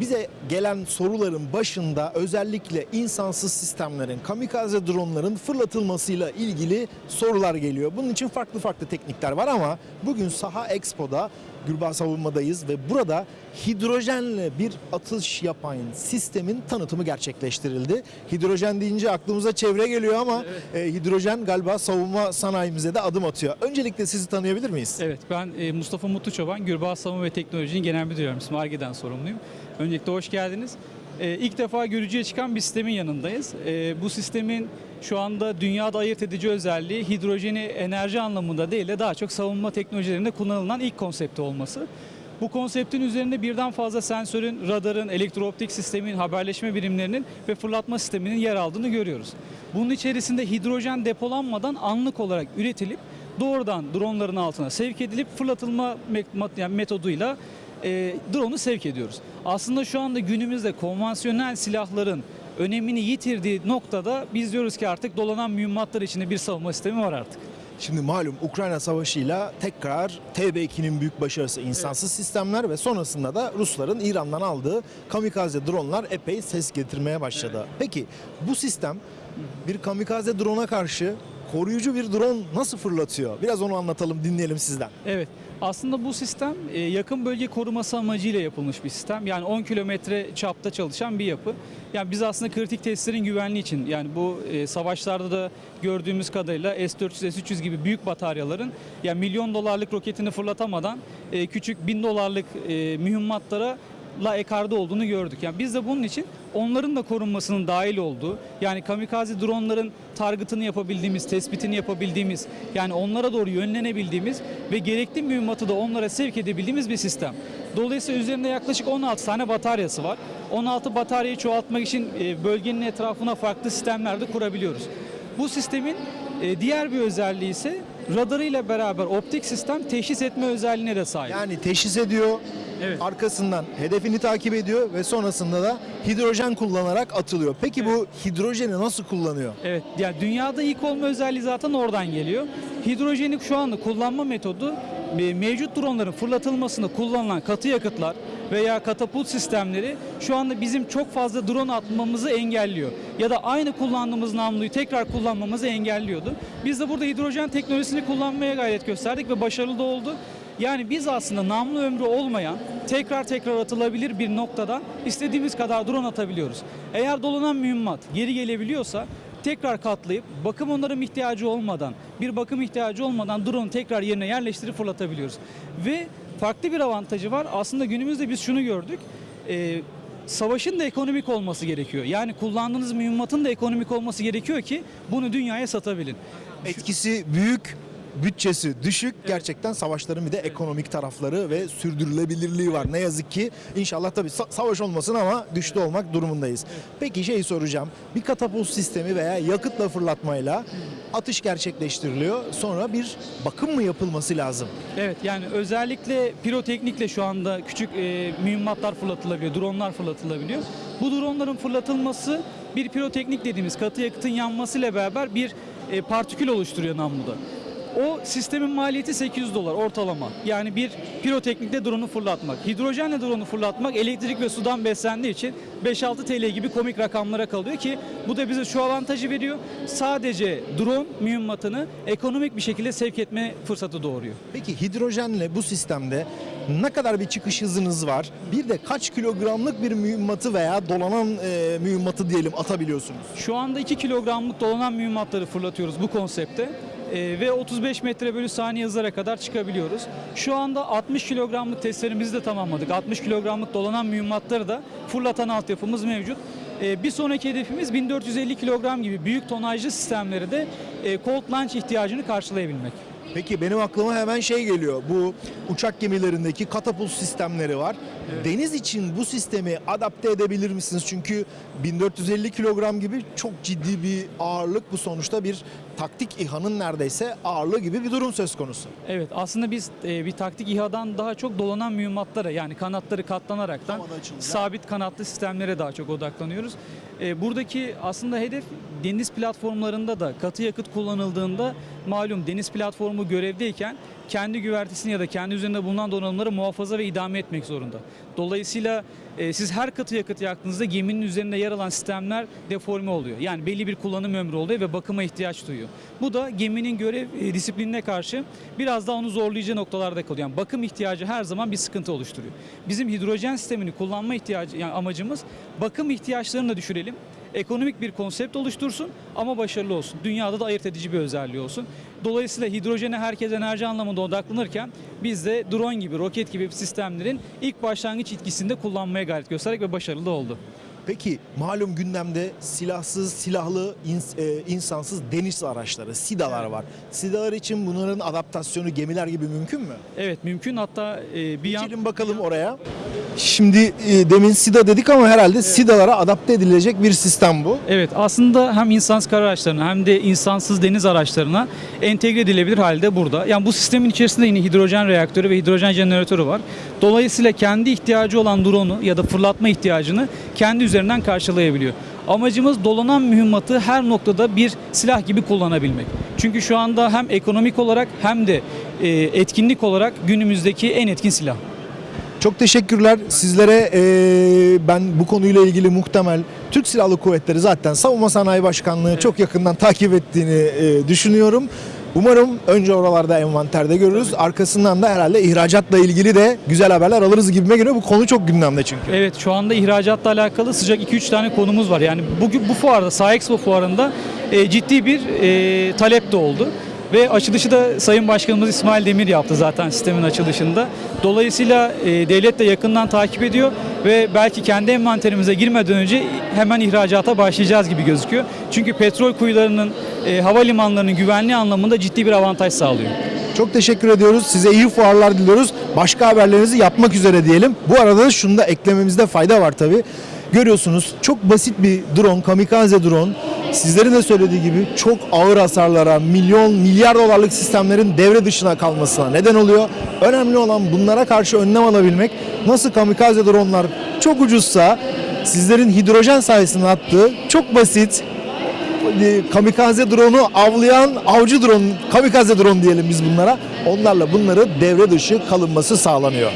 bize gelen soruların başında özellikle insansız sistemlerin, kamikaze dronların fırlatılmasıyla ilgili sorular geliyor. Bunun için farklı farklı teknikler var ama bugün Saha Expo'da Gürbağ Savunma'dayız ve burada hidrojenle bir atış yapan sistemin tanıtımı gerçekleştirildi. Hidrojen deyince aklımıza çevre geliyor ama e, hidrojen galiba savunma sanayimize de adım atıyor. Öncelikle sizi tanıyabilir miyiz? Evet ben e, Mustafa Mutlu Çoban, Gürbağ Savunma ve Teknoloji'nin genel müdür yardımcısı, ARGE'den sorumluyum. Öncelikle hoş geldiniz. E, İlk defa görücüye çıkan bir sistemin yanındayız. E, Bu sistemin şu anda dünyada ayırt edici özelliği hidrojeni enerji anlamında değil de daha çok savunma teknolojilerinde kullanılan ilk konsepti olması. Bu konseptin üzerinde birden fazla sensörün, radarın, elektrooptik sistemin, haberleşme birimlerinin ve fırlatma sisteminin yer aldığını görüyoruz. Bunun içerisinde hidrojen depolanmadan anlık olarak üretilip doğrudan dronların altına sevk edilip fırlatılma metoduyla e, drone'u sevk ediyoruz. Aslında şu anda günümüzde konvansiyonel silahların önemini yitirdiği noktada biz diyoruz ki artık dolanan mühimmatlar içinde bir savunma sistemi var artık. Şimdi malum Ukrayna Savaşı'yla tekrar TB2'nin büyük başarısı insansız sistemler ve sonrasında da Rusların İran'dan aldığı kamikaze dronlar epey ses getirmeye başladı. Peki bu sistem bir kamikaze drone'a karşı koruyucu bir drone nasıl fırlatıyor? Biraz onu anlatalım, dinleyelim sizden. Evet. Aslında bu sistem e, yakın bölge koruması amacıyla yapılmış bir sistem. Yani 10 kilometre çapta çalışan bir yapı. Yani biz aslında kritik testlerin güvenliği için yani bu e, savaşlarda da gördüğümüz kadarıyla S-400, S-300 gibi büyük bataryaların yani milyon dolarlık roketini fırlatamadan e, küçük bin dolarlık mühimmatlara la ekarda olduğunu gördük. Yani biz de bunun için onların da korunmasının dahil olduğu, yani kamikaze dronların targetını yapabildiğimiz, tespitini yapabildiğimiz, yani onlara doğru yönlenebildiğimiz ve gerekli mühimmatı da onlara sevk edebildiğimiz bir sistem. Dolayısıyla üzerinde yaklaşık 16 tane bataryası var. 16 bataryayı çoğaltmak için e, bölgenin etrafına farklı sistemler de kurabiliyoruz. Bu sistemin e, diğer bir özelliği ise radarıyla beraber optik sistem teşhis etme özelliğine de sahip. Yani teşhis ediyor, Evet. arkasından hedefini takip ediyor ve sonrasında da hidrojen kullanarak atılıyor. Peki bu hidrojeni nasıl kullanıyor? Evet, yani dünyada ilk olma özelliği zaten oradan geliyor. Hidrojeni şu anda kullanma metodu e, mevcut dronların fırlatılmasında kullanılan katı yakıtlar veya katapult sistemleri şu anda bizim çok fazla drone atmamızı engelliyor. Ya da aynı kullandığımız namluyu tekrar kullanmamızı engelliyordu. Biz de burada hidrojen teknolojisini kullanmaya gayret gösterdik ve başarılı da oldu. Yani biz aslında namlu ömrü olmayan, tekrar tekrar atılabilir bir noktadan istediğimiz kadar drone atabiliyoruz. Eğer dolanan mühimmat geri gelebiliyorsa tekrar katlayıp bakım onarım ihtiyacı olmadan, bir bakım ihtiyacı olmadan drone'u tekrar yerine yerleştirip fırlatabiliyoruz. Ve farklı bir avantajı var. Aslında günümüzde biz şunu gördük. Ee, savaşın da ekonomik olması gerekiyor. Yani kullandığınız mühimmatın da ekonomik olması gerekiyor ki bunu dünyaya satabilin. Etkisi büyük, bütçesi düşük. Gerçekten savaşların bir de ekonomik tarafları ve sürdürülebilirliği var. Ne yazık ki inşallah tabii sa- savaş olmasın ama güçlü olmak durumundayız. Peki şey soracağım. Bir katapult sistemi veya yakıtla fırlatmayla atış gerçekleştiriliyor. Sonra bir bakım mı yapılması lazım? Evet yani özellikle piroteknikle şu anda küçük e, mühimmatlar fırlatılabiliyor, dronlar fırlatılabiliyor. Bu dronların fırlatılması bir piroteknik dediğimiz katı yakıtın yanmasıyla beraber bir e, partikül oluşturuyor namluda. O sistemin maliyeti 800 dolar ortalama. Yani bir piroteknikle drone'u fırlatmak. Hidrojenle drone'u fırlatmak elektrik ve sudan beslendiği için 5-6 TL gibi komik rakamlara kalıyor ki bu da bize şu avantajı veriyor. Sadece drone mühimmatını ekonomik bir şekilde sevk etme fırsatı doğuruyor. Peki hidrojenle bu sistemde ne kadar bir çıkış hızınız var? Bir de kaç kilogramlık bir mühimmatı veya dolanan e, mühimmatı diyelim atabiliyorsunuz? Şu anda 2 kilogramlık dolanan mühimmatları fırlatıyoruz bu konsepte. Ee, ve 35 metre bölü saniye hızlara kadar çıkabiliyoruz. Şu anda 60 kilogramlık testlerimizi de tamamladık. 60 kilogramlık dolanan mühimmatları da fırlatan altyapımız mevcut. Ee, bir sonraki hedefimiz 1450 kilogram gibi büyük tonajlı sistemleri de e, cold launch ihtiyacını karşılayabilmek. Peki benim aklıma hemen şey geliyor. Bu uçak gemilerindeki katapult sistemleri var. Deniz için bu sistemi adapte edebilir misiniz? Çünkü 1450 kilogram gibi çok ciddi bir ağırlık bu sonuçta bir taktik İHA'nın neredeyse ağırlığı gibi bir durum söz konusu. Evet aslında biz e, bir taktik İHA'dan daha çok dolanan mühimmatlara yani kanatları katlanaraktan sabit kanatlı sistemlere daha çok odaklanıyoruz. E, buradaki aslında hedef deniz platformlarında da katı yakıt kullanıldığında malum deniz platformu görevdeyken kendi güvertesini ya da kendi üzerinde bulunan donanımları muhafaza ve idame etmek zorunda. Dolayısıyla e, siz her katı yakıt yaktığınızda geminin üzerinde yer alan sistemler deforme oluyor. Yani belli bir kullanım ömrü oluyor ve bakıma ihtiyaç duyuyor. Bu da geminin görev e, disiplinine karşı biraz daha onu zorlayacağı noktalarda kalıyor. Yani bakım ihtiyacı her zaman bir sıkıntı oluşturuyor. Bizim hidrojen sistemini kullanma ihtiyacı yani amacımız bakım ihtiyaçlarını da düşürelim. Ekonomik bir konsept oluştursun ama başarılı olsun. Dünyada da ayırt edici bir özelliği olsun. Dolayısıyla hidrojene herkes enerji anlamında odaklanırken biz de drone gibi, roket gibi sistemlerin ilk başlangıç etkisinde kullanmaya gayret gösterdik ve başarılı da oldu. Peki malum gündemde silahsız, silahlı, ins- e, insansız deniz araçları, SİDA'lar var. SİDA'lar için bunların adaptasyonu gemiler gibi mümkün mü? Evet mümkün hatta e, bir yan... Bakalım oraya. Şimdi e, demin SİDA dedik ama herhalde SİDA'lara adapte edilecek bir sistem bu. Evet aslında hem insansız kara araçlarına hem de insansız deniz araçlarına entegre edilebilir halde burada. Yani bu sistemin içerisinde yine hidrojen reaktörü ve hidrojen jeneratörü var. Dolayısıyla kendi ihtiyacı olan drone'u ya da fırlatma ihtiyacını kendi üzerinden karşılayabiliyor. Amacımız dolanan mühimmatı her noktada bir silah gibi kullanabilmek. Çünkü şu anda hem ekonomik olarak hem de e, etkinlik olarak günümüzdeki en etkin silah. Çok teşekkürler. Sizlere e, ben bu konuyla ilgili muhtemel Türk Silahlı Kuvvetleri zaten Savunma Sanayi Başkanlığı çok yakından takip ettiğini e, düşünüyorum. Umarım önce oralarda envanterde görürüz. Arkasından da herhalde ihracatla ilgili de güzel haberler alırız gibime geliyor. Bu konu çok gündemde çünkü. Evet şu anda ihracatla alakalı sıcak 2-3 tane konumuz var. Yani bugün bu fuarda, Sahexpo fuarında e, ciddi bir e, talep de oldu. Ve açılışı da Sayın Başkanımız İsmail Demir yaptı zaten sistemin açılışında. Dolayısıyla e, devlet de yakından takip ediyor ve belki kendi envanterimize girmeden önce hemen ihracata başlayacağız gibi gözüküyor. Çünkü petrol kuyularının, e, havalimanlarının güvenliği anlamında ciddi bir avantaj sağlıyor. Çok teşekkür ediyoruz. Size iyi fuarlar diliyoruz. Başka haberlerinizi yapmak üzere diyelim. Bu arada da şunu da eklememizde fayda var tabii. Görüyorsunuz çok basit bir drone, kamikaze drone. Sizlerin de söylediği gibi çok ağır hasarlara, milyon, milyar dolarlık sistemlerin devre dışına kalmasına neden oluyor. Önemli olan bunlara karşı önlem alabilmek. Nasıl kamikaze dronlar çok ucuzsa sizlerin hidrojen sayesinde attığı çok basit e, kamikaze drone'u avlayan avcı drone, kamikaze drone diyelim biz bunlara. Onlarla bunları devre dışı kalınması sağlanıyor.